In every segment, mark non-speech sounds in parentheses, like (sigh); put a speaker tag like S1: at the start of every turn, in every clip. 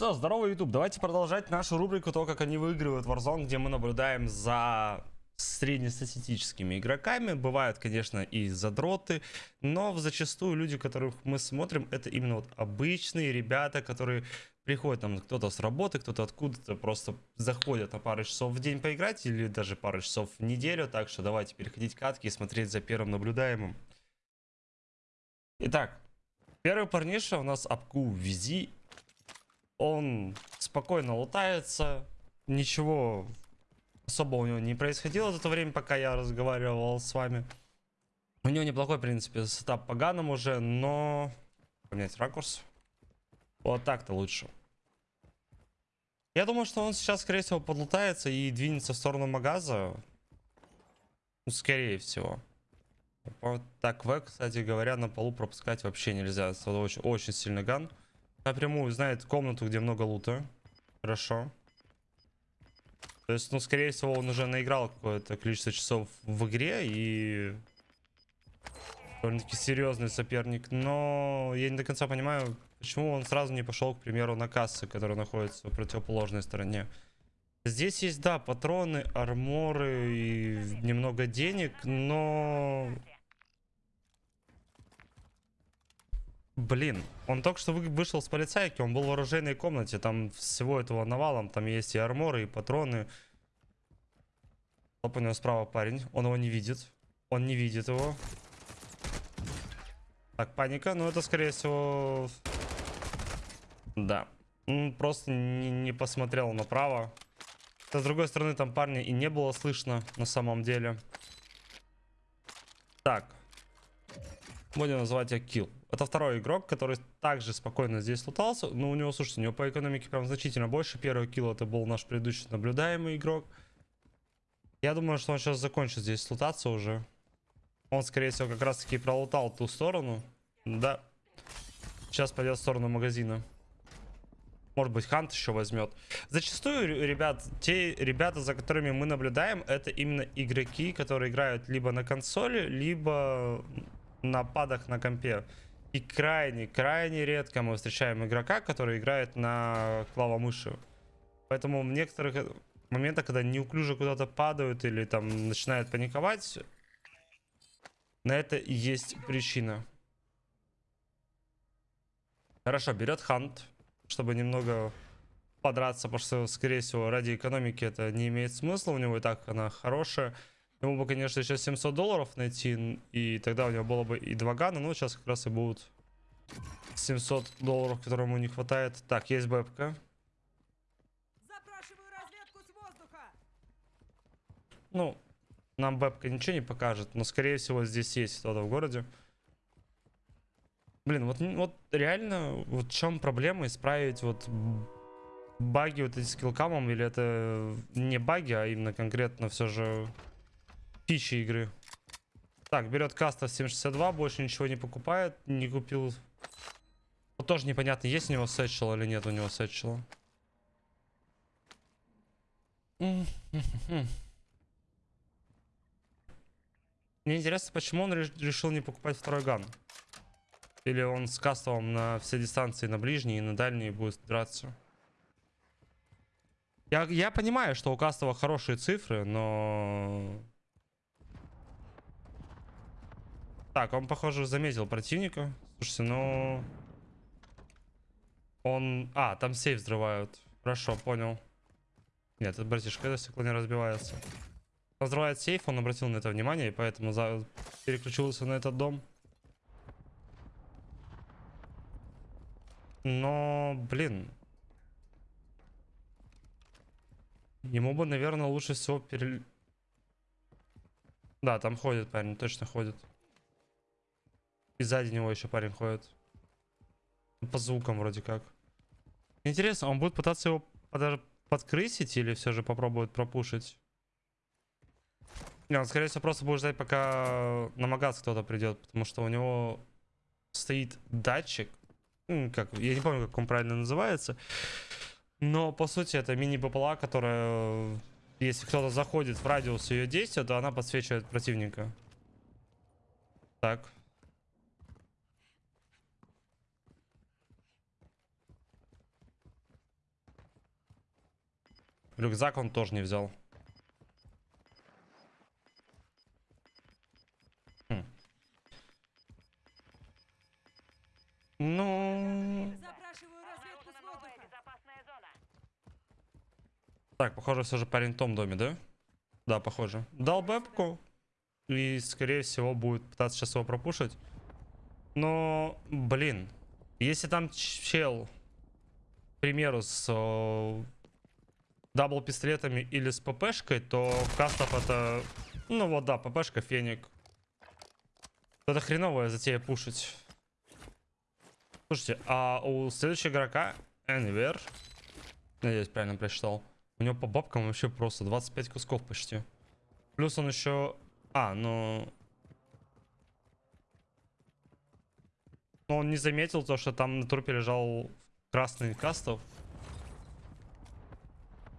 S1: Что, здорово, YouTube. Давайте продолжать нашу рубрику то, как они выигрывают Warzone, где мы наблюдаем за среднестатистическими игроками. Бывают, конечно, и задроты, но зачастую люди, которых мы смотрим, это именно вот обычные ребята, которые приходят там кто-то с работы, кто-то откуда-то просто заходят на пару часов в день поиграть или даже пару часов в неделю. Так что давайте переходить катки и смотреть за первым наблюдаемым. Итак, первый парниша у нас Апку Визи он спокойно лутается, ничего особо у него не происходило за то время, пока я разговаривал с вами. У него неплохой, в принципе, сетап по ганам уже, но... Поменять ракурс. Вот так-то лучше. Я думаю, что он сейчас, скорее всего, подлутается и двинется в сторону магаза. Ну, скорее всего. Вот так, В, кстати говоря, на полу пропускать вообще нельзя. Это очень, очень сильный ган. Напрямую знает комнату, где много лута. Хорошо. То есть, ну, скорее всего, он уже наиграл какое-то количество часов в игре и... Довольно-таки серьезный соперник. Но я не до конца понимаю, почему он сразу не пошел, к примеру, на кассы, которые находятся в противоположной стороне. Здесь есть, да, патроны, арморы и немного денег, но Блин, он только что вышел с полицайки, он был в оружейной комнате, там всего этого навалом, там есть и арморы, и патроны. Оп, у него справа парень, он его не видит, он не видит его. Так, паника, ну это скорее всего... Да, просто не, не посмотрел направо. с другой стороны, там парня и не было слышно на самом деле. Так. Будем называть я килл. Это второй игрок, который также спокойно здесь лутался. Но у него, слушайте, у него по экономике прям значительно больше. Первый килл это был наш предыдущий наблюдаемый игрок. Я думаю, что он сейчас закончит здесь лутаться уже. Он, скорее всего, как раз таки пролутал ту сторону. Да. Сейчас пойдет в сторону магазина. Может быть, Хант еще возьмет. Зачастую, ребят, те ребята, за которыми мы наблюдаем, это именно игроки, которые играют либо на консоли, либо на падах на компе. И крайне, крайне редко мы встречаем игрока, который играет на клавомыши. Поэтому в некоторых моментах, когда неуклюже куда-то падают или там начинают паниковать, на это и есть причина. Хорошо, берет хант, чтобы немного подраться, потому что, скорее всего, ради экономики это не имеет смысла. У него и так она хорошая. Ему бы, конечно, еще 700 долларов найти, и тогда у него было бы и два гана, но сейчас как раз и будут 700 долларов, которым ему не хватает. Так, есть бэпка. Ну, нам бэпка ничего не покажет, но, скорее всего, здесь есть кто-то в городе. Блин, вот, вот реально, вот в чем проблема исправить вот баги вот эти с киллкамом, или это не баги, а именно конкретно все же фичи игры. Так, берет каста 762, больше ничего не покупает, не купил. Вот тоже непонятно, есть у него сетчел или нет у него сетчела. (laughs) Мне интересно, почему он решил не покупать второй ган. Или он с кастовым на все дистанции, на ближние и на дальние будет драться. Я, я понимаю, что у кастова хорошие цифры, но Так, он, похоже, заметил противника. Слушайте, ну... Он... А, там сейф взрывают. Хорошо, понял. Нет, это братишка, это стекло не разбивается. Взрывает сейф, он обратил на это внимание, и поэтому за... переключился на этот дом. Но, блин. Ему бы, наверное, лучше всего пере... Да, там ходит парень, точно ходит. И сзади него еще парень ходит. По звукам вроде как. Интересно, он будет пытаться его под... подкрысить или все же попробует пропушить? Не, он скорее всего просто будет ждать, пока на магаз кто-то придет, потому что у него стоит датчик. Ну, как, я не помню, как он правильно называется. Но по сути это мини-БПЛА, которая, если кто-то заходит в радиус ее действия, то она подсвечивает противника. Так. Рюкзак он тоже не взял. Хм. Ну...
S2: Запрашиваю разведку с воздуха.
S3: безопасная зона.
S1: Так, похоже, все же парень в том доме, да? Да, похоже. Дал бэпку. И, скорее всего, будет пытаться сейчас его пропушить. Но, блин. Если там чел, к примеру, с э, double пистолетами или с ППшкой, то Кастов это... Ну вот да, ППшка, Феник. Это хреновая затея пушить. Слушайте, а у следующего игрока, Энвер, надеюсь, правильно прочитал, у него по бабкам вообще просто 25 кусков почти. Плюс он еще... А, ну... Но он не заметил то, что там на трупе лежал красный кастов.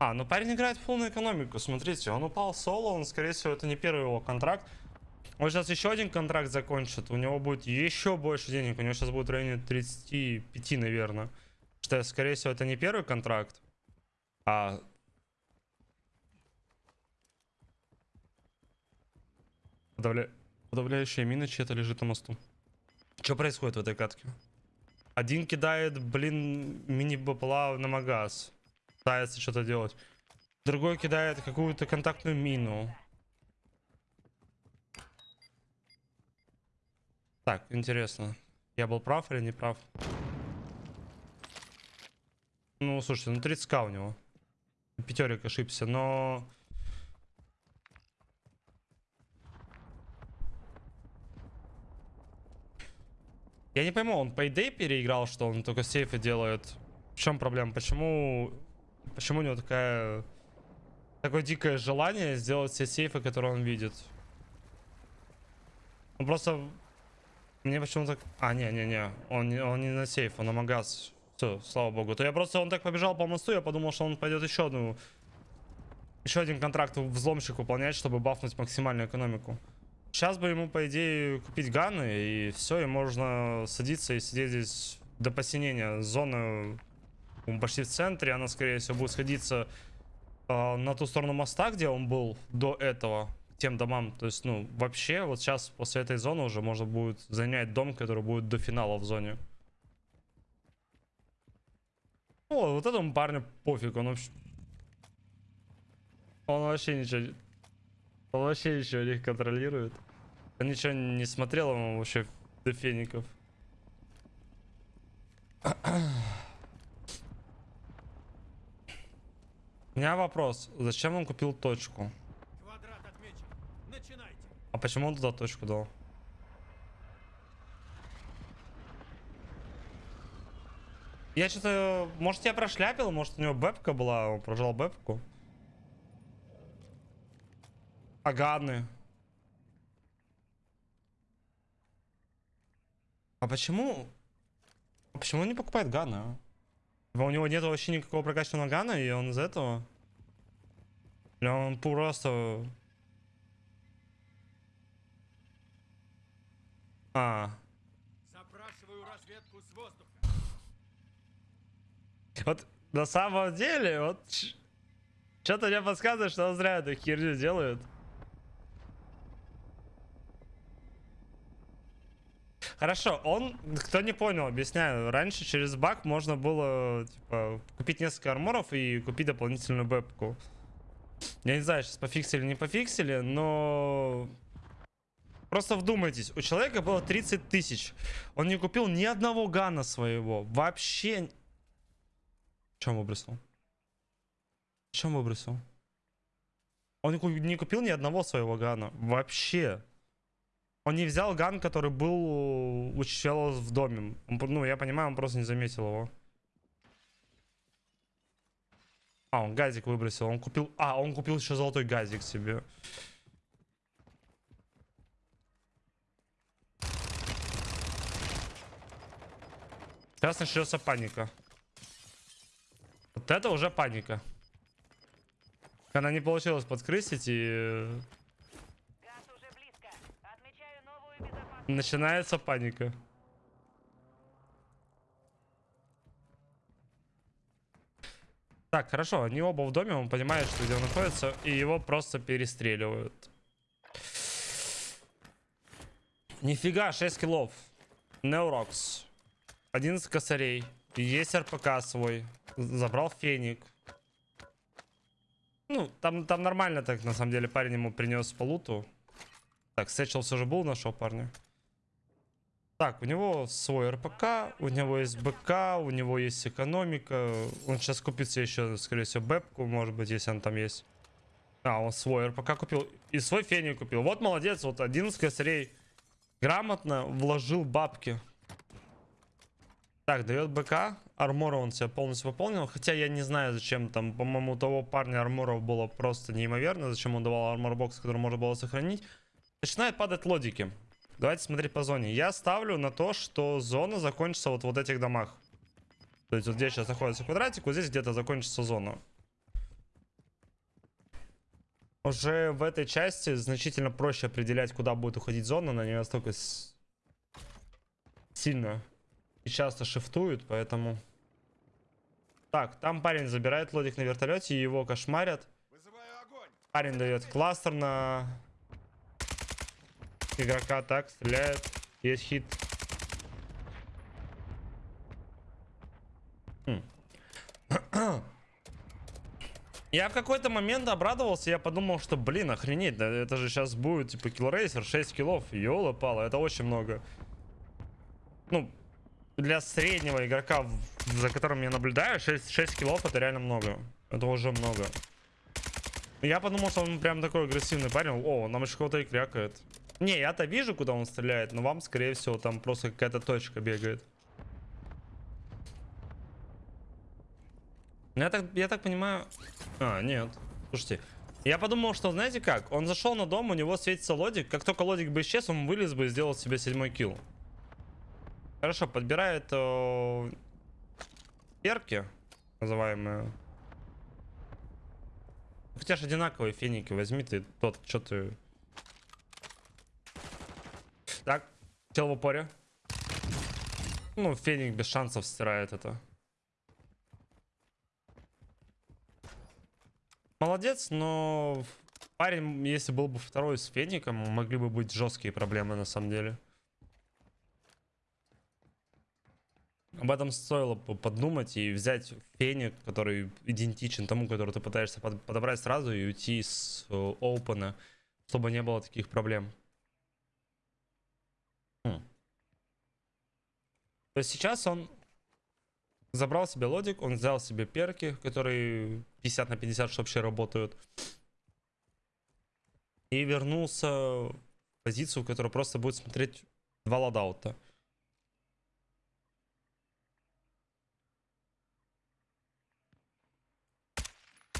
S1: А, ну парень играет полную экономику, смотрите, он упал соло, он, скорее всего, это не первый его контракт. Он сейчас еще один контракт закончит, у него будет еще больше денег, у него сейчас будет в районе 35, наверное. Что, скорее всего, это не первый контракт, а... Подавля... Подавляющая мина чья-то лежит на мосту. Что происходит в этой катке? Один кидает, блин, мини-бапла на магаз. Пытается что-то делать. Другой кидает какую-то контактную мину. Так, интересно. Я был прав или не прав? Ну, слушайте, ну 30к у него. Пятерик ошибся, но... Я не пойму, он идее переиграл, что он только сейфы делает. В чем проблема? Почему, почему у него такая, такое дикое желание сделать все сейфы, которые он видит? Он просто... Мне почему-то... А, не-не-не, он, он не на сейф, он на магаз. Все, слава богу. То я просто, он так побежал по мосту, я подумал, что он пойдет еще одну... Еще один контракт взломщик выполнять, чтобы бафнуть максимальную экономику. Сейчас бы ему, по идее, купить ганы, и все, и можно садиться и сидеть здесь до посинения. Зона м, почти в центре, она, скорее всего, будет сходиться э, на ту сторону моста, где он был до этого, тем домам. То есть, ну, вообще, вот сейчас, после этой зоны уже можно будет занять дом, который будет до финала в зоне. О, вот этому парню пофиг, он вообще... Он вообще ничего... Он вообще ничего не контролирует. Он ничего не смотрел ему вообще до феников. Меня вопрос. Зачем он купил точку? А почему он туда точку дал? Я что-то... Может, я прошляпил? Может, у него бэпка была? Он прожал бэпку? А ганы? А почему... А почему он не покупает а? Типа, У него нет вообще никакого прокачанного гана, и он из этого... Или он просто... А,
S4: Запрашиваю разведку с воздуха.
S1: вот на самом деле, вот что-то мне подсказывает, что он зря эту херню делает. Хорошо, он, кто не понял, объясняю, раньше через баг можно было, типа, купить несколько арморов и купить дополнительную бэпку. Я не знаю, сейчас пофиксили, не пофиксили, но... Просто вдумайтесь, у человека было 30 тысяч. Он не купил ни одного гана своего. Вообще чем выбросил? Чем выбросил? Он не ку- не купил ни одного своего гана. Вообще. Он не взял ган, который был у чела в доме. Ну, я понимаю, он просто не заметил его. А, он газик выбросил. Он купил... А, он купил еще золотой газик себе. Сейчас начнется паника. Вот это уже паника. Она не получилось подкрысить и
S3: Газ уже близко. Отмечаю новую безопасную
S1: начинается паника. Так, хорошо, они оба в доме, он понимает, что где он находится, и его просто перестреливают. Нифига, 6 киллов. Неурокс. 11 косарей. Есть РПК свой. Забрал феник. Ну, там, там нормально так, на самом деле, парень ему принес по луту. Так, Сэтчел все же был нашего парня. Так, у него свой РПК, у него есть БК, у него есть экономика. Он сейчас купит себе еще, скорее всего, бэпку, может быть, если он там есть. А, он свой РПК купил. И свой феник купил. Вот молодец, вот 11 косарей. Грамотно вложил бабки. Так, дает БК. Армора он себе полностью пополнил. Хотя я не знаю, зачем там. По-моему, у того парня арморов было просто неимоверно. Зачем он давал арморбокс, который можно было сохранить. Начинает падать лодики. Давайте смотреть по зоне. Я ставлю на то, что зона закончится вот в вот этих домах. То есть вот здесь сейчас находится квадратик, вот здесь где-то закончится зона. Уже в этой части значительно проще определять, куда будет уходить зона. Она не настолько с- сильно и часто шифтует, поэтому... Так, там парень забирает лодик на вертолете, и его кошмарят. Парень дает кластер на игрока, так, стреляет. Есть хит. Хм. Я в какой-то момент обрадовался, я подумал, что, блин, охренеть, да это же сейчас будет, типа, киллрейсер, 6 киллов, ёла пала, это очень много. Ну, для среднего игрока, за которым я наблюдаю, 6, 6 киллов это реально много. Это уже много. Я подумал, что он прям такой агрессивный парень. О, нам еще кого-то и крякает. Не, я-то вижу, куда он стреляет, но вам, скорее всего, там просто какая-то точка бегает. Ну, Я так, я так понимаю... А, нет. Слушайте, я подумал, что, знаете как? Он зашел на дом, у него светится лодик. Как только лодик бы исчез, он вылез бы и сделал себе седьмой килл. Хорошо, подбирает э, перки, называемые. Хотя ж одинаковые феники возьми ты тот, что ты... Так, тело в упоре. Ну, феник без шансов стирает это. Молодец, но парень, если был бы второй с феником, могли бы быть жесткие проблемы на самом деле. Об этом стоило бы подумать и взять феник, который идентичен тому, который ты пытаешься под- подобрать сразу и уйти с э, опена, чтобы не было таких проблем. То есть сейчас он забрал себе лодик, он взял себе перки, которые 50 на 50 что вообще работают. И вернулся в позицию, в которой просто будет смотреть два loadout а.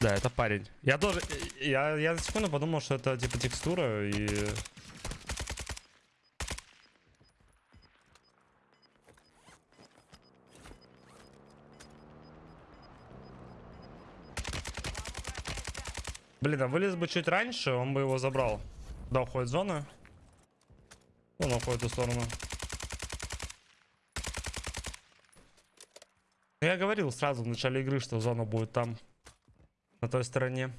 S1: Да, это парень. Я тоже... Я, я на секунду подумал, что это типа текстура и... Блин, а вылез бы чуть раньше, он бы его забрал. Да, уходит зона. Он уходит в ту сторону. Ну, Я говорил сразу в начале игры, что зона будет там. На той стороне.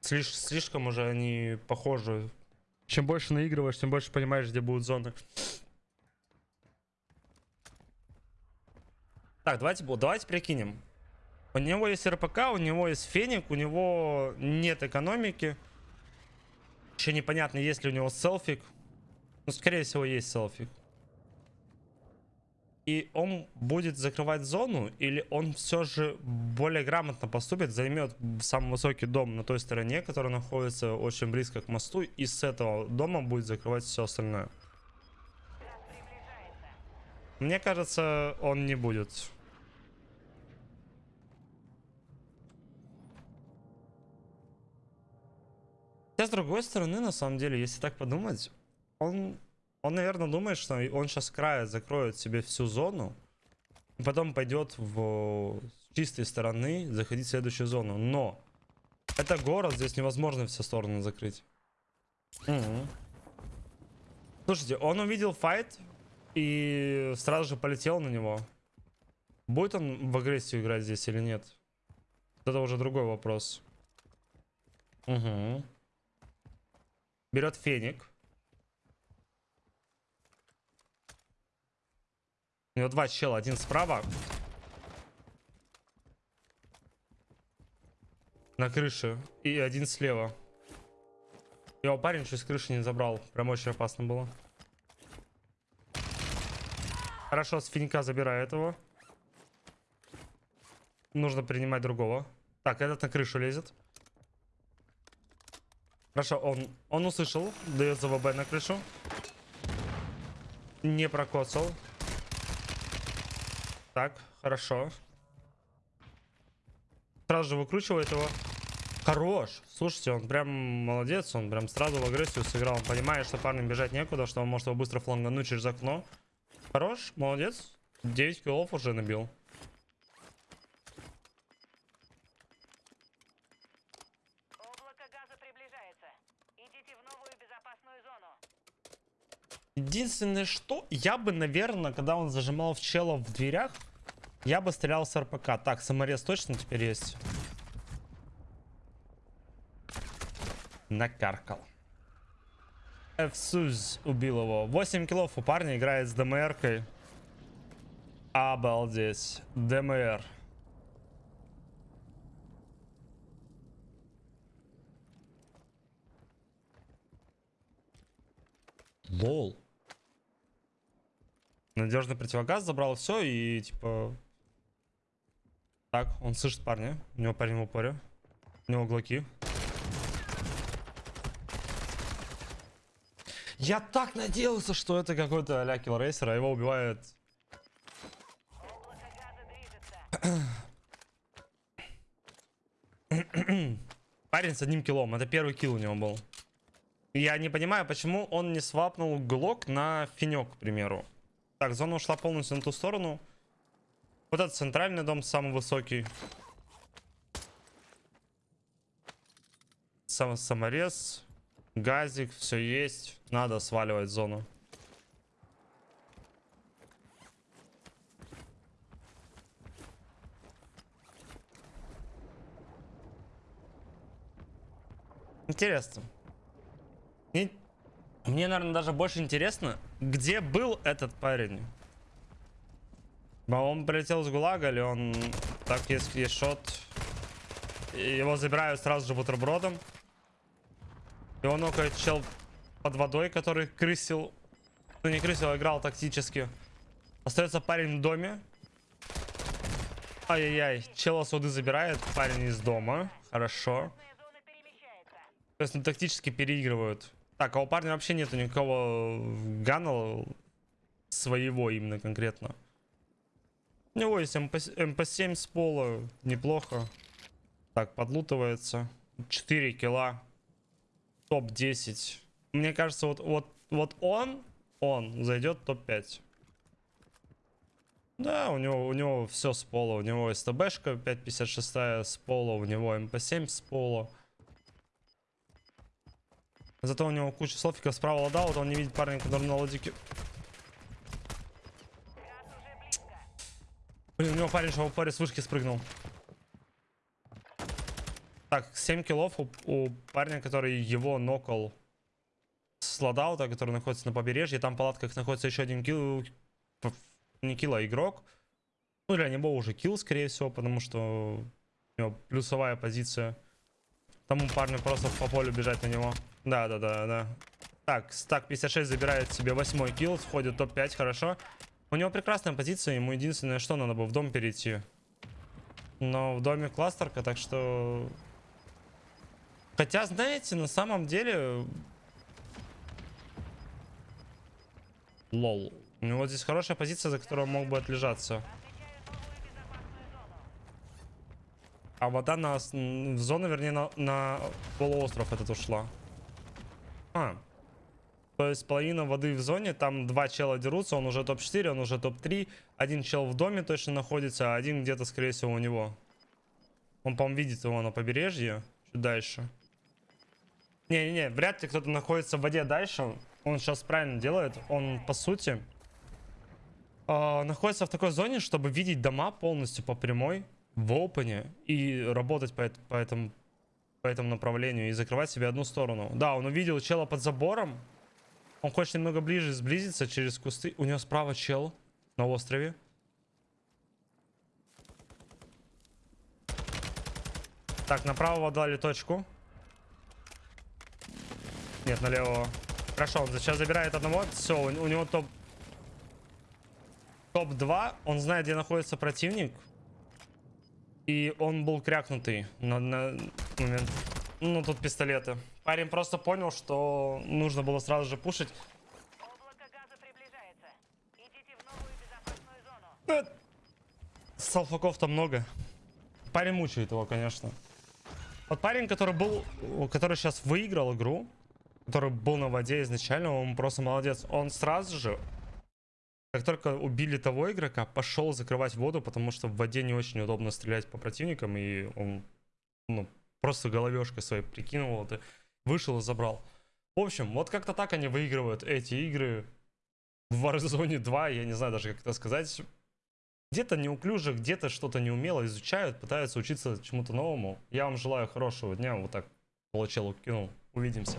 S1: Слиш- слишком уже они похожи. Чем больше наигрываешь, тем больше понимаешь, где будут зоны. Так, давайте, давайте прикинем. У него есть РПК, у него есть феник, у него нет экономики. Еще непонятно, есть ли у него селфик. Ну, скорее всего, есть селфик. И он будет закрывать зону, или он все же более грамотно поступит, займет самый высокий дом на той стороне, который находится очень близко к мосту, и с этого дома будет закрывать все остальное. Мне кажется, он не будет. Хотя, с другой стороны, на самом деле, если так подумать, он, он наверное, думает, что он сейчас края закроет себе всю зону, и потом пойдет в с чистой стороны заходить в следующую зону. Но это город, здесь невозможно все стороны закрыть. Мгм. Слушайте, он увидел файт и сразу же полетел на него. Будет он в агрессию играть здесь или нет? Это уже другой вопрос. Угу. Берет феник. У него два чела, один справа. На крыше. И один слева. Его парень чуть с крыши не забрал. Прям очень опасно было. Хорошо, с финика забирает его. Нужно принимать другого. Так, этот на крышу лезет. Хорошо, он, он услышал. Дает ЗВБ на крышу. Не прокоцал. Так, хорошо. Сразу же выкручивает его. Хорош. Слушайте, он прям молодец. Он прям сразу в агрессию сыграл. Он понимает, что парню бежать некуда, что он может его быстро флангануть через окно. Хорош, молодец. 9 киллов уже набил. Единственное, что я бы, наверное, когда он зажимал в чела в дверях, я бы стрелял с РПК. Так, саморез точно теперь есть. Накаркал. Эфсуз убил его. 8 киллов у парня играет с ДМРкой. Обалдеть. ДМР. Лол. Надежный противогаз забрал все и типа... Так, он слышит парня. У него парень в упоре. У него глоки. Я так надеялся, что это какой-то а-ля киллрейсер, а его убивает... (coughs) Парень с одним киллом. Это первый килл у него был. Я не понимаю, почему он не свапнул глок на финек, к примеру. Так, зона ушла полностью на ту сторону. Вот этот центральный дом самый высокий. Сам, саморез. Газик, все есть. Надо сваливать зону. Интересно. Мне, наверное, даже больше интересно, где был этот парень. Он прилетел с ГУЛАГа или он... Так, есть, есть шот. Его забирают сразу же бутербродом. И он нокает чел под водой, который крысил. Ну не крысил, а играл тактически. Остается парень в доме. Ай-яй-яй, чела суды забирает, парень из дома. Хорошо. То есть ну, тактически переигрывают. Так, а у парня вообще нету никакого gun а своего именно конкретно. У него есть MP, MP7 с пола, неплохо. Так, подлутывается. 4 kill а. Топ-10. Мне кажется, вот, вот, вот он, он зайдет топ-5. Да, у него, у него все с пола. У него STB шка 5.56 с пола, у него MP7 с пола. Зато у него куча слофиков справа loadout, он не видит парня, который на
S3: близко.
S1: Блин, у него парень что в упоре с вышки спрыгнул. Так, 7 kill ов у, у парня, который его нокал с loadout а, который находится на побережье. Там в палатках находится еще один kill. Не kill, а игрок. Ну, для него уже kill, скорее всего, потому что у него плюсовая позиция. Тому парню просто по полю бежать на него. Да, да, да, да. Так, стак 56 забирает себе восьмой килл, входит в топ-5, хорошо. У него прекрасная позиция, ему единственное, что надо бы в дом перейти. Но в доме кластерка, так что... Хотя, знаете, на самом деле... Лол. У него здесь хорошая позиция, за которую он мог бы отлежаться. А вода на, в зону, вернее, на, на полуостров этот ушла. А. То есть половина воды в зоне, там два чела дерутся, он уже топ-4, он уже топ-3. Один чел в доме точно находится, а один где-то, скорее всего, у него. Он, по-моему, видит его на побережье, чуть дальше. Не-не-не, вряд ли кто-то находится в воде дальше. Он сейчас правильно делает. Он, по сути, а, находится в такой зоне, чтобы видеть дома полностью по прямой в опене и работать по, по этому по этому направлению и закрывать себе одну сторону. Да, он увидел чела под забором. Он хочет немного ближе сблизиться через кусты. У него справа чел на острове. Так, направо дали точку. Нет, налево. Хорошо, он сейчас забирает одного. Все, у, у него топ... Топ-2. Он знает, где находится противник. И он был крякнутый на, на момент. Ну, тут пистолеты. Парень просто понял, что нужно было сразу же пушить.
S3: Облако газа приближается. Идите в новую безопасную зону.
S1: Салфаков там много. Парень мучает его, конечно. Вот парень, который был, который сейчас выиграл игру, который был на воде изначально, он просто молодец. Он сразу же, как только убили того игрока, пошел закрывать воду, потому что в воде не очень удобно стрелять по противникам, и он ну, просто головешкой своей прикинул это, вышел и забрал. В общем, вот как-то так они выигрывают эти игры в Warzone 2, я не знаю даже как это сказать. Где-то неуклюже, где-то что-то неумело изучают, пытаются учиться чему-то новому. Я вам желаю хорошего дня. Вот так получил, кинул. Увидимся.